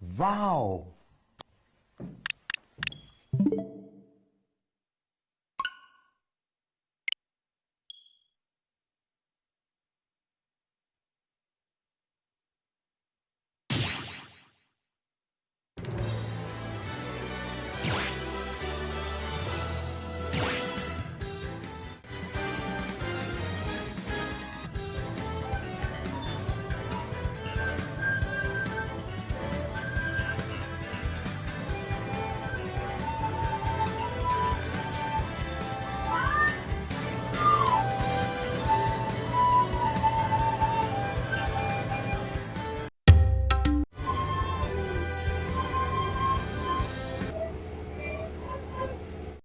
Wow.